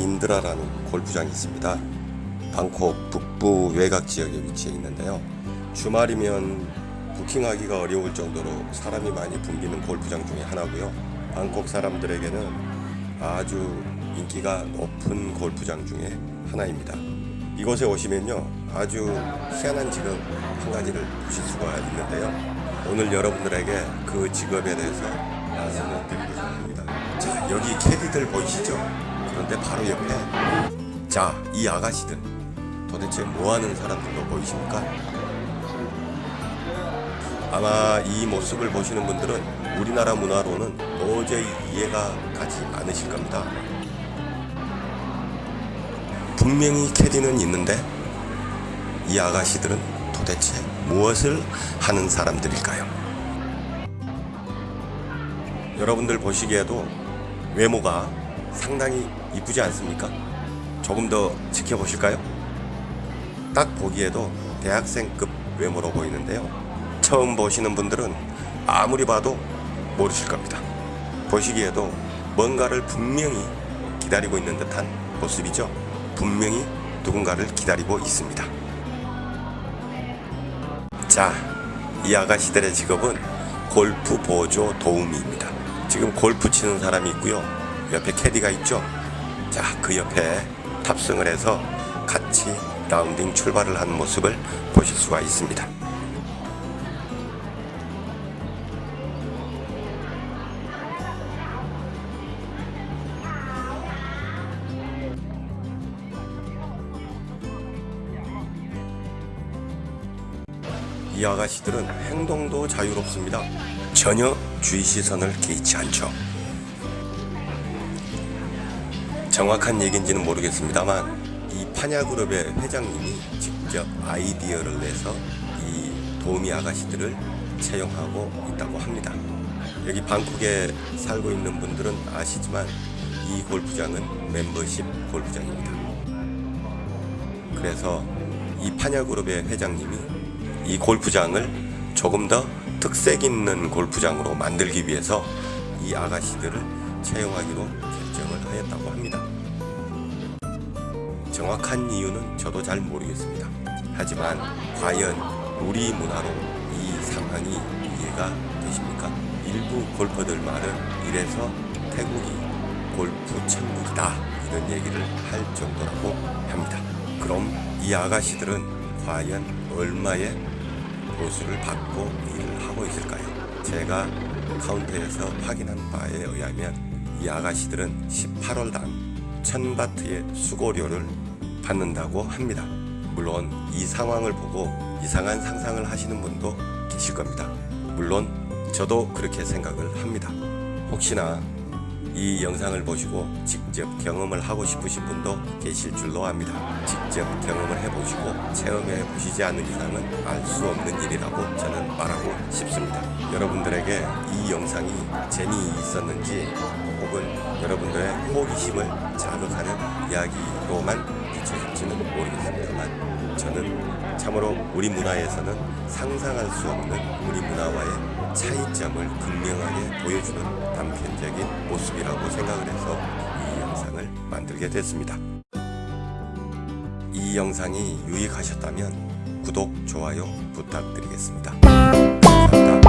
인드라라는 골프장이 있습니다. 방콕 북부 외곽 지역에 위치해 있는데요. 주말이면 부킹하기가 어려울 정도로 사람이 많이 붐비는 골프장 중에 하나고요. 방콕 사람들에게는 아주 인기가 높은 골프장 중에 하나입니다. 이곳에 오시면요 아주 희한한 직업 한 가지를 보실 수가 있는데요. 오늘 여러분들에게 그 직업에 대해서 말씀을 드리고자 합니다. 자 여기 캐디들 보이시죠? 그런데 바로 옆에 자 이 아가씨들 도대체 뭐하는 사람들로 보이십니까? 아마 이 모습을 보시는 분들은 우리나라 문화로는 도저히 이해가 가지 않으실 겁니다. 분명히 캐디는 있는데 이 아가씨들은 도대체 무엇을 하는 사람들일까요? 여러분들 보시기에도 외모가 상당히 이쁘지 않습니까? 조금 더 지켜보실까요? 딱 보기에도 대학생급 외모로 보이는데요. 처음 보시는 분들은 아무리 봐도 모르실 겁니다. 보시기에도 뭔가를 분명히 기다리고 있는 듯한 모습이죠. 분명히 누군가를 기다리고 있습니다. 자, 이 아가씨들의 직업은 골프 보조 도우미입니다. 지금 골프 치는 사람이 있고요. 옆에 캐디가 있죠. 자, 그 옆에 탑승을 해서 같이 라운딩 출발을 하는 모습을 보실 수가 있습니다. 이 아가씨들은 행동도 자유롭습니다. 전혀 주의 시선을 개의치 않죠. 정확한 얘기인지는 모르겠습니다만 이 파냐그룹의 회장님이 직접 아이디어를 내서 이 도우미 아가씨들을 채용하고 있다고 합니다. 여기 방콕에 살고 있는 분들은 아시지만 이 골프장은 멤버십 골프장입니다. 그래서 이 파냐그룹의 회장님이 이 골프장을 조금 더 특색 있는 골프장으로 만들기 위해서 이 아가씨들을 채용하기로 결정을 하였다고 합니다. 정확한 이유는 저도 잘 모르겠습니다. 하지만 과연 우리 문화로 이 상황이 이해가 되십니까? 일부 골퍼들 말은 이래서 태국이 골프 천국이다 이런 얘기를 할 정도라고 합니다. 그럼 이 아가씨들은 과연 얼마의 보수를 받고 일을 하고 있을까요? 제가 카운터에서 확인한 바에 의하면 이 아가씨들은 18월당 1000바트의 수고료를 받는다고 합니다. 물론 이 상황을 보고 이상한 상상을 하시는 분도 계실 겁니다. 물론 저도 그렇게 생각을 합니다. 혹시나 이 영상을 보시고 직접 경험을 하고 싶으신 분도 계실 줄로 압니다. 직접 경험을 해보시고 체험해 보시지 않는 이상은 알 수 없는 일이라고 저는 말하고 싶습니다. 여러분들에게 이 영상이 재미있었는지 혹은 여러분들의 호기심을 자극하는 이야기로만 비춰질지는 모르겠습니다만 저는 참으로 우리 문화에서는 상상할 수 없는 우리 문화와의 차이점을 극명하게 보여주는 단편적인 모습이라고 생각을 해서 이 영상을 만들게 됐습니다. 이 영상이 유익하셨다면 구독, 좋아요 부탁드리겠습니다. 감사합니다.